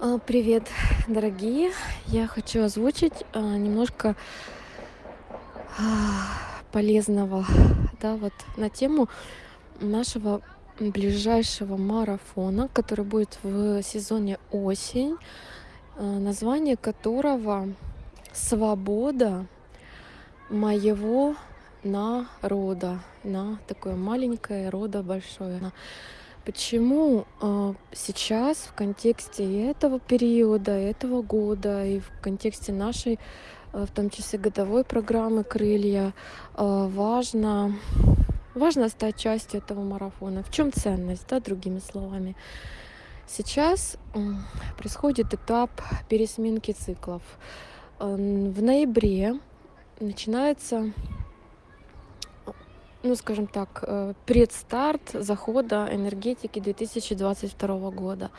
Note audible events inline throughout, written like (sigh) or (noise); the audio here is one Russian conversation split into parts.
А, Привет, дорогие! Я хочу озвучить а, немножко а, полезного, да, вот на тему нашего ближайшего марафона, который будет в сезоне осень, название которого «Свобода моего народа», на такое маленькое рода большое. Почему а, сейчас в контексте этого периода, этого года и в контексте нашей, а, в том числе годовой программы «Крылья», а, важно, важно стать частью этого марафона? В чем ценность, да, другими словами? Сейчас происходит этап пересменки циклов. В ноябре начинается ну, скажем так, э, предстарт захода энергетики 2022 года.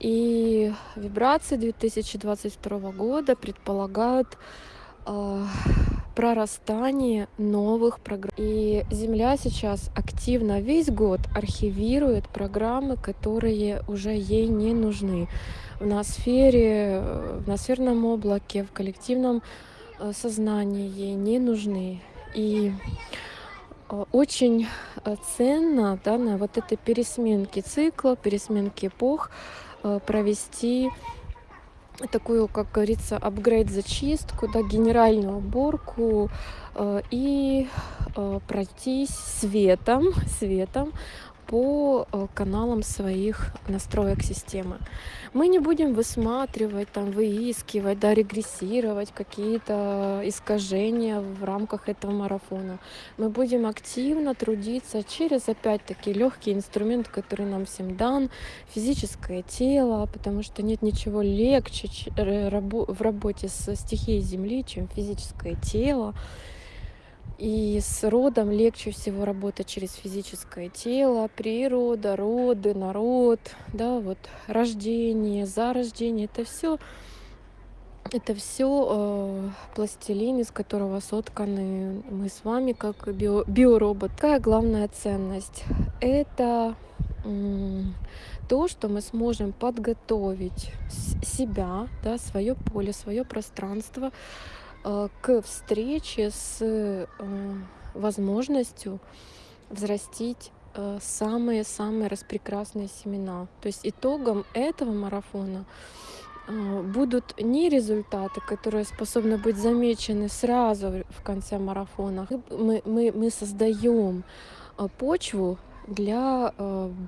И вибрации 2022 года предполагают а, прорастание новых программ. И Земля сейчас активно весь год архивирует программы, которые уже ей не нужны. В ноосфере, э, в ноосферном облаке, в коллективном э, сознании ей не нужны. И Очень э, ценно да, на вот этой пересменке цикла, пересменке эпох э, провести такую, как говорится, апгрейд зачистку, да, генеральную уборку э, и э, пройтись светом, (laughs) светом по э, каналам своих настроек системы. Мы не будем высматривать, там, выискивать, да, регрессировать какие-то искажения в рамках этого марафона. Мы будем активно трудиться через, опять-таки, легкий инструмент, который нам всем дан, физическое тело, потому что нет ничего легче рабо- в работе с стихией Земли, чем физическое тело. И с родом легче всего работать через физическое тело, природа, роды, народ, да, вот рождение, зарождение, это все это все пластилин, из которого сотканы мы с вами, как био- биоробот. Какая главная ценность? Это то, что мы сможем подготовить себя, да, свое поле, свое пространство э, к встрече с э, возможностью взрастить э, самые-самые распрекрасные семена. То есть итогом этого марафона будут не результаты, которые способны быть замечены сразу в конце марафона. Мы, мы, мы создаем почву для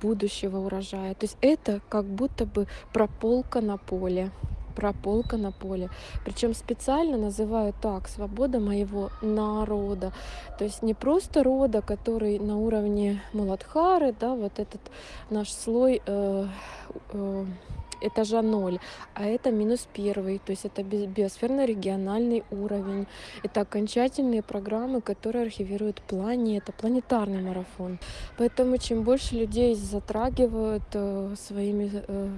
будущего урожая. То есть это как будто бы прополка на поле прополка на поле. Причем специально называю так свобода моего народа. То есть не просто рода, который на уровне Муладхары, да, вот этот наш слой э, э, этажа ноль, а это минус первый, то есть это би- биосферно-региональный уровень. Это окончательные программы, которые архивируют планета, планетарный марафон. Поэтому чем больше людей затрагивают э, своими э,